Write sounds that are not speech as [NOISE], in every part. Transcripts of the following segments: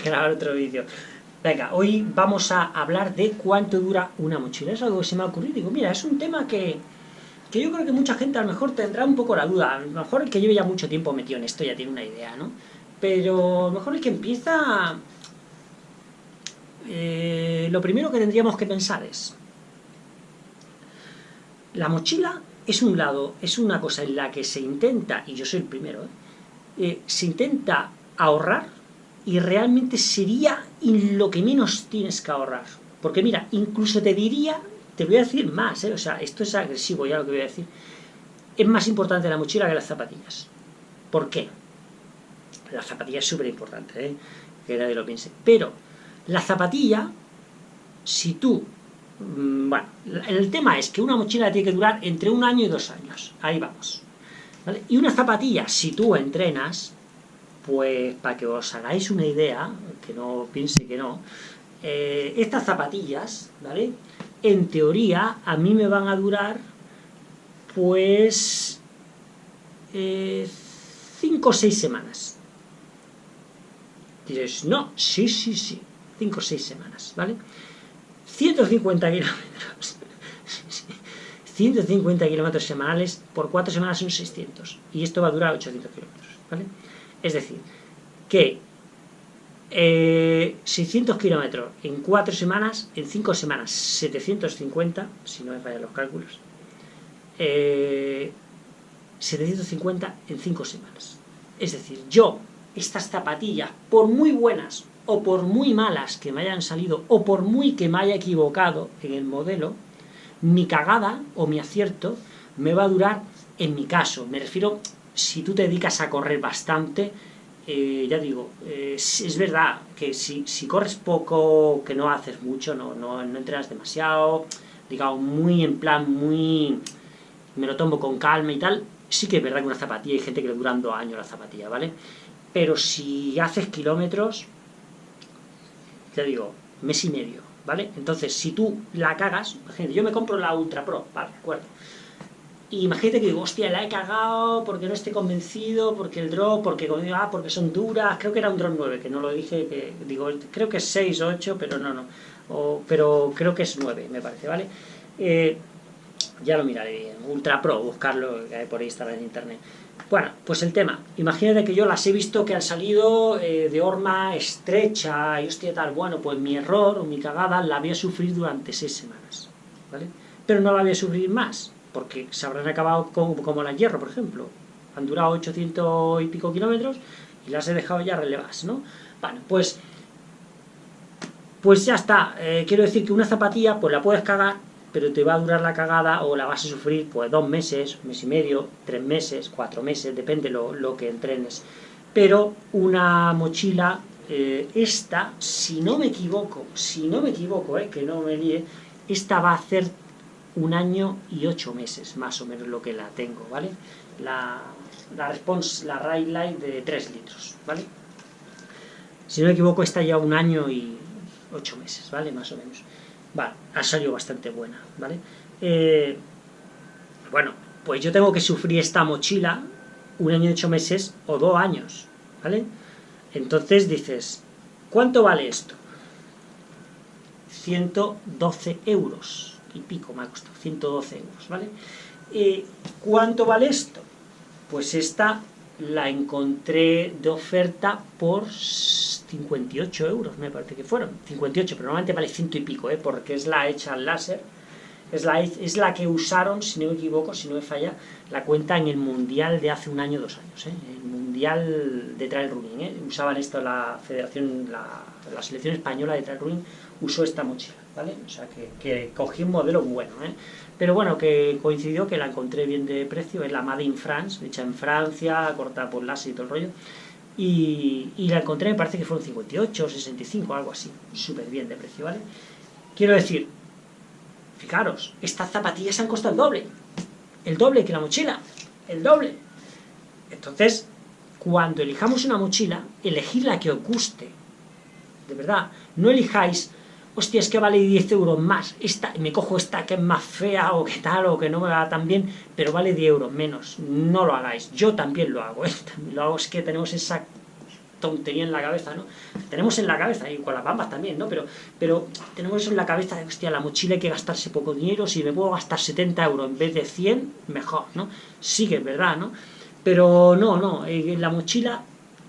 [LAUGHS] grabar otro vídeo. Venga, hoy vamos a hablar de cuánto dura una mochila. Es algo que se me ha ocurrido. Digo, mira, es un tema que, que yo creo que mucha gente a lo mejor tendrá un poco la duda. A lo mejor el que lleve ya mucho tiempo metido en esto ya tiene una idea, ¿no? Pero a lo mejor el que empieza... Eh, lo primero que tendríamos que pensar es... La mochila es un lado, es una cosa en la que se intenta, y yo soy el primero, ¿eh? Se intenta ahorrar y realmente sería lo que menos tienes que ahorrar. Porque mira, incluso te diría, te voy a decir más, ¿eh? o sea, esto es agresivo ya lo que voy a decir, es más importante la mochila que las zapatillas. ¿Por qué? La zapatilla es súper importante, ¿eh? que nadie lo piense. Pero la zapatilla, si tú Mm, bueno, el tema es que una mochila tiene que durar entre un año y dos años. Ahí vamos. Y una zapatilla, si tú entrenas, pues para que os hagáis una idea, que no piense que no, eh, estas zapatillas, ¿vale? En teoría, a mí me van a durar, pues, eh, cinco o seis semanas. Dices, no, sí, sí, sí, cinco o seis semanas, ¿vale? 150 kilómetros. [LAUGHS] 150 kilómetros semanales, por 4 semanas son 600. Y esto va a durar 800 kilómetros. ¿vale? Es decir, que 600 eh, kilómetros en 4 semanas, en 5 semanas 750, si no me fallan los cálculos, 750 eh, en 5 semanas. Es decir, yo, estas zapatillas, por muy buenas o por muy malas que me hayan salido, o por muy que me haya equivocado en el modelo, mi cagada o mi acierto me va a durar en mi caso. Me refiero, si tú te dedicas a correr bastante, eh, ya digo, eh, es verdad que si, corres poco, que no haces mucho, no, no, no entrenas demasiado, digamos, muy en plan, muy... me lo tomo con calma y tal, sí que es verdad que una zapatilla, hay gente que le duran dos años la zapatilla, ¿vale? Pero si haces kilómetros, te digo, mes y medio, ¿vale? Entonces, si tú la cagas, imagínate, yo me compro la Ultra Pro, vale, de acuerdo. Y imagínate que digo, hostia, la he cagado porque no estoy convencido, porque el drop, porque, ah, porque son duras, creo que era un drop 9, que no lo dije, que digo, creo que es 6 o 8, pero no, no, pero creo que es 9, me parece, ¿vale? Eh, ya lo miraré bien, Ultra Pro, buscarlo, que por ahí estará en internet. Bueno, pues el tema, imagínate que yo las he visto que han salido eh, de horma estrecha y hostia tal, bueno, pues mi error o mi cagada la voy a sufrir durante seis semanas, ¿vale? Pero no la voy a sufrir más, porque se habrán acabado como, como la hierro, por ejemplo, han durado 800 y pico kilómetros y las he dejado ya relevadas, ¿no? Bueno, pues, pues ya está, eh, quiero decir que una zapatilla pues la puedes cagar pero te va a durar la cagada o la vas a sufrir pues dos meses, mes y medio, tres meses, cuatro meses, depende lo, lo que entrenes. Pero una mochila, eh, esta, si no me equivoco, si no me equivoco, eh, que no me líe, esta va a hacer un año y ocho meses, más o menos lo que la tengo, ¿vale? La, la Response, la Ride Light de 3 litros, ¿vale? Si no me equivoco, está ya un año y ocho meses, ¿vale? Más o menos. Vale, ha salido bastante buena, ¿vale? Eh, bueno, pues yo tengo que sufrir esta mochila un año y ocho meses o dos años, ¿vale? Entonces dices, ¿cuánto vale esto? 112 euros y pico me ha costado, 112 euros, ¿vale? Eh, ¿Cuánto vale esto? Pues esta la encontré de oferta por 58 euros, me parece que fueron. 58, pero normalmente vale ciento y pico, ¿eh? porque es la hecha al láser. Es la, es la que usaron, si no me equivoco, si no me falla, la cuenta en el Mundial de hace un año, dos años. ¿eh? El Mundial de Trail Running. ¿eh? Usaban esto la federación, la, la, selección española de Trail Running usó esta mochila. ¿vale? O sea, que, que cogí un modelo bueno. ¿eh? Pero bueno, que coincidió que la encontré bien de precio. Es la Made in France, hecha en Francia, cortada por láser y todo el rollo y, la encontré, me parece que fueron 58 o 65, algo así, súper bien de precio, ¿vale? Quiero decir, fijaros, estas zapatillas han costado el doble, el doble que la mochila, el doble. Entonces, cuando elijamos una mochila, elegid la que os guste, de verdad, no elijáis hostia, es que vale 10 euros más, esta, me cojo esta que es más fea o que tal, o que no me va tan bien, pero vale 10 euros menos, no lo hagáis, yo también lo hago, ¿eh? [LAUGHS] también lo hago, es que tenemos esa tontería en la cabeza, ¿no? Tenemos en la cabeza, y con las bambas también, ¿no? Pero, pero tenemos eso en la cabeza de, hostia, la mochila hay que gastarse poco dinero, si me puedo gastar 70 euros en vez de 100, mejor, ¿no? Sí que es verdad, ¿no? Pero no, no, en la mochila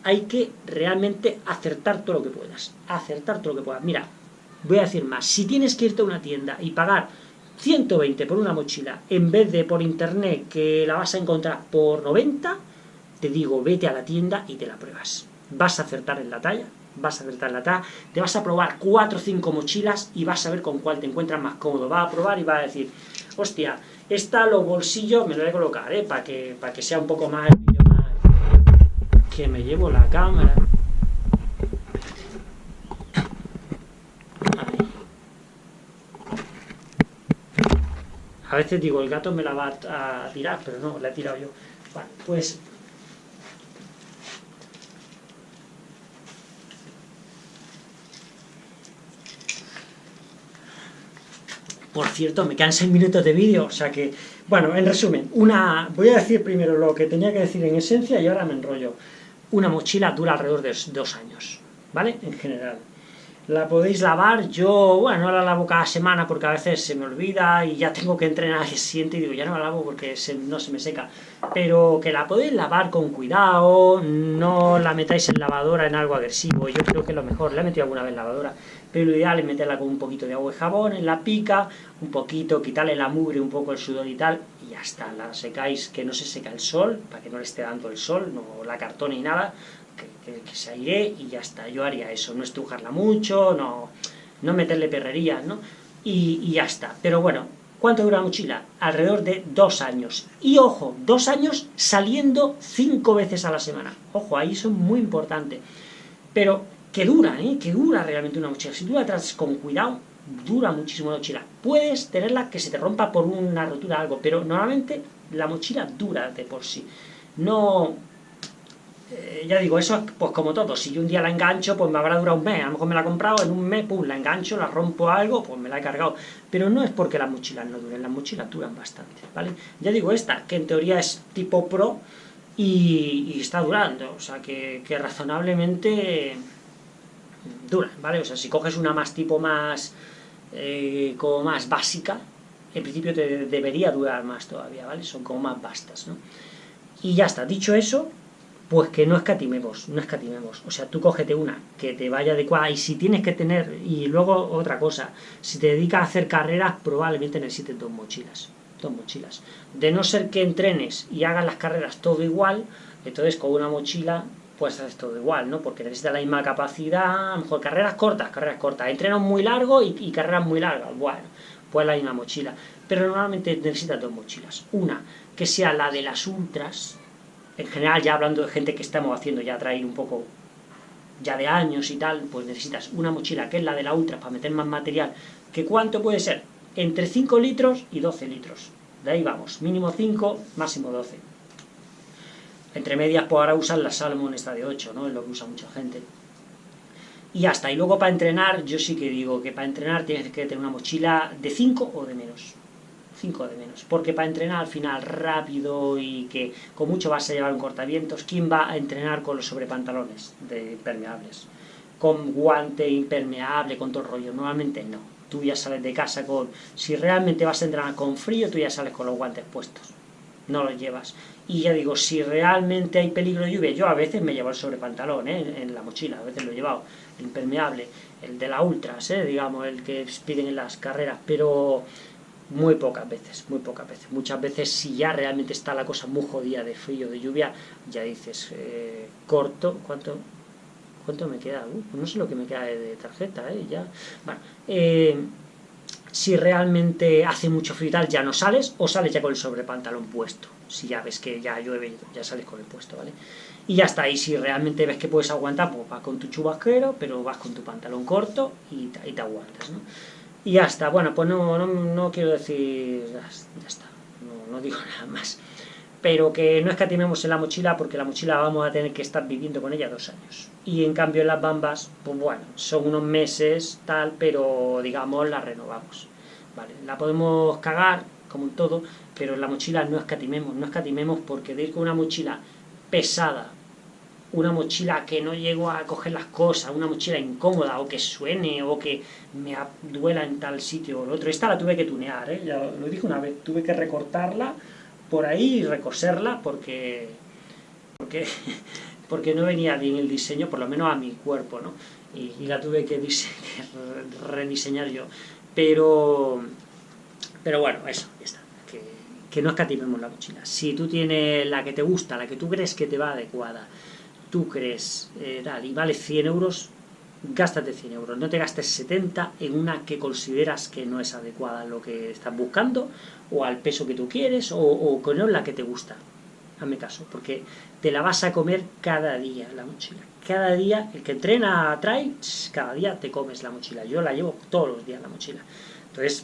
hay que realmente acertar todo lo que puedas, acertar todo lo que puedas. Mira, voy a decir más, si tienes que irte a una tienda y pagar 120 por una mochila, en vez de por internet que la vas a encontrar por 90, te digo, vete a la tienda y te la pruebas. Vas a acertar en la talla, vas a acertar en la talla, te vas a probar 4 o 5 mochilas y vas a ver con cuál te encuentras más cómodo. Vas a probar y vas a decir, hostia, esta los bolsillos me lo voy a colocar, ¿eh? Para que, para que sea un poco más... Que me llevo la cámara... A veces digo, el gato me la va a tirar, pero no, la he tirado yo. Vale, pues... Por cierto, me quedan 6 minutos de vídeo, o sea que... Bueno, en resumen, una... Voy a decir primero lo que tenía que decir en esencia y ahora me enrollo. Una mochila dura alrededor de dos años, ¿vale? En general la podéis lavar, yo, bueno, no la lavo cada semana porque a veces se me olvida y ya tengo que entrenar el siguiente y digo, ya no la lavo porque no se me seca, pero que la podéis lavar con cuidado, no la metáis en lavadora en algo agresivo, yo creo que lo mejor, la he metido alguna vez en lavadora, pero lo ideal es meterla con un poquito de agua y jabón en la pica, un poquito, quitarle la mugre, un poco el sudor y tal, y ya está, la secáis, que no se seca el sol, para que no le esté dando el sol, no la cartón ni nada, que, se aire y ya está. Yo haría eso, no estrujarla mucho, no, no meterle perrerías, ¿no? Y, ya está. Pero bueno, ¿cuánto dura la mochila? Alrededor de dos años. Y ojo, dos años saliendo cinco veces a la semana. Ojo, ahí eso es muy importante. Pero que dura, ¿eh? Que dura realmente una mochila. Si tú la tratas con cuidado, dura muchísimo la mochila. Puedes tenerla que se te rompa por una rotura o algo, pero normalmente la mochila dura de por sí. No, eh, ya digo, eso es pues como todo, si yo un día la engancho, pues me habrá durado un mes, a lo mejor me la he comprado, en un mes, pum, la engancho, la rompo algo, pues me la he cargado, pero no es porque las mochilas no duren, las mochilas duran bastante, ¿vale? Ya digo esta, que en teoría es tipo pro, y, está durando, o sea, que, razonablemente dura, ¿vale? O sea, si coges una más tipo más, eh, como más básica, en principio te debería durar más todavía, ¿vale? Son como más vastas, ¿no? Y ya está, dicho eso, pues que no escatimemos, no escatimemos. O sea, tú cógete una que te vaya adecuada y si tienes que tener, y luego otra cosa, si te dedicas a hacer carreras, probablemente necesites dos mochilas, dos mochilas. De no ser que entrenes y hagas las carreras todo igual, entonces con una mochila pues haces todo igual, ¿no? Porque necesitas la misma capacidad, mejor carreras cortas, carreras cortas, entrenos muy largos y, y carreras muy largas, bueno, pues la misma mochila. Pero normalmente necesitas dos mochilas. Una, que sea la de las ultras, en general, ya hablando de gente que estamos haciendo ya traer un poco ya de años y tal, pues necesitas una mochila que es la de la Ultra para meter más material, que cuánto puede ser, entre 5 litros y 12 litros, de ahí vamos, mínimo 5, máximo 12. Entre medias, pues ahora usan la Salmon esta de 8, ¿no? Es lo que usa mucha gente. Y hasta, y luego para entrenar, yo sí que digo que para entrenar tienes que tener una mochila de 5 o de menos. 5 de menos. Porque para entrenar al final rápido y que con mucho vas a llevar un cortavientos, ¿quién va a entrenar con los sobrepantalones de impermeables? Con guante impermeable, con todo rollo. Normalmente no. Tú ya sales de casa con... Si realmente vas a entrenar con frío, tú ya sales con los guantes puestos. No los llevas. Y ya digo, si realmente hay peligro de lluvia, yo a veces me llevo el sobrepantalón ¿eh? en la mochila, a veces lo he llevado, el impermeable, el de la Ultras, ¿eh? digamos, el que piden en las carreras, pero muy pocas veces, muy pocas veces. Muchas veces si ya realmente está la cosa muy jodida de frío, de lluvia, ya dices, eh, corto, ¿cuánto, ¿cuánto me queda? Uh, no sé lo que me queda de, tarjeta, ¿eh? Ya. Bueno, eh, si realmente hace mucho frío tal, ya no sales, o sales ya con el sobrepantalón puesto. Si ya ves que ya llueve, ya sales con el puesto, ¿vale? Y ya está, y si realmente ves que puedes aguantar, pues vas con tu chubasquero, pero vas con tu pantalón corto y, y te aguantas, ¿no? Y ya está, bueno, pues no, no, quiero decir, ya, está, no, digo [LAUGHS] nada más. Pero que no escatimemos en la mochila porque la mochila vamos a tener que estar viviendo con ella dos años. Y en cambio en las bambas, pues bueno, son unos meses, tal, pero digamos la renovamos. Vale, la podemos cagar, como en todo, pero en la mochila no escatimemos, no escatimemos porque de ir con una mochila pesada, una mochila que no llego a coger las cosas, una mochila incómoda, o que suene, o que me duela en tal sitio o el otro. Esta la tuve que tunear, ¿eh? ya lo dije una vez, tuve que recortarla por ahí recoserla porque, porque, [LAUGHS] porque no venía bien el diseño, por lo menos a mi cuerpo, ¿no? Y, la tuve [LAUGHS] que rediseñar yo. Pero, pero bueno, eso, ya está. Que, no escatimemos la mochila. Si tú tienes la que te gusta, la que tú crees que te va adecuada, tú crees eh, y vale 100 euros, gástate 100 euros. No te gastes 70 en una que consideras que no es adecuada a lo que estás buscando, o al peso que tú quieres, o, con la que te gusta. Hazme caso, porque te la vas a comer cada día la mochila. Cada día, el que entrena trae, cada día te comes la mochila. Yo la llevo todos los días la mochila. Entonces,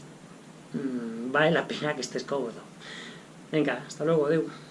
mmm, vale la pena que estés cómodo. Venga, hasta luego, Deu.